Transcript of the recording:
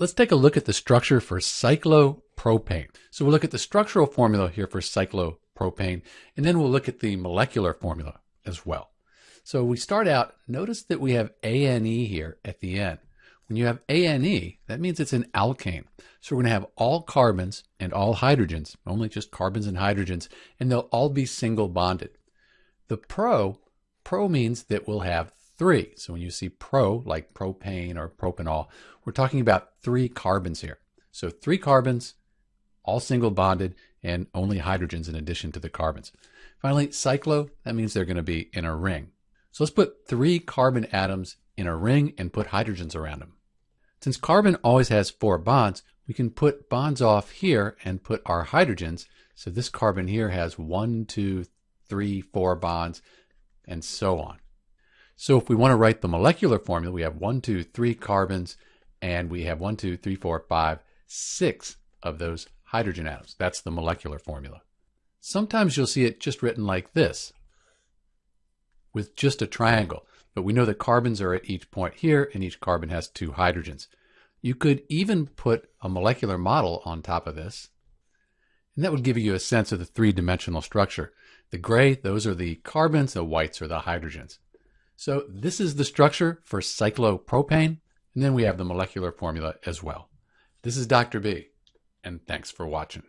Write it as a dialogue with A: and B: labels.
A: let's take a look at the structure for cyclopropane. So we'll look at the structural formula here for cyclopropane, and then we'll look at the molecular formula as well. So we start out, notice that we have ANE here at the end. When you have ANE, that means it's an alkane. So we're going to have all carbons and all hydrogens, only just carbons and hydrogens, and they'll all be single bonded. The pro, pro means that we'll have three. So when you see pro, like propane or propanol, we're talking about three carbons here. So three carbons, all single bonded, and only hydrogens in addition to the carbons. Finally, cyclo, that means they're going to be in a ring. So let's put three carbon atoms in a ring and put hydrogens around them. Since carbon always has four bonds, we can put bonds off here and put our hydrogens. So this carbon here has one, two, three, four bonds, and so on. So if we want to write the molecular formula, we have one, two, three carbons, and we have one, two, three, four, five, six of those hydrogen atoms. That's the molecular formula. Sometimes you'll see it just written like this, with just a triangle. But we know that carbons are at each point here, and each carbon has two hydrogens. You could even put a molecular model on top of this, and that would give you a sense of the three-dimensional structure. The gray, those are the carbons, the whites are the hydrogens. So this is the structure for cyclopropane, and then we have the molecular formula as well. This is Dr. B, and thanks for watching.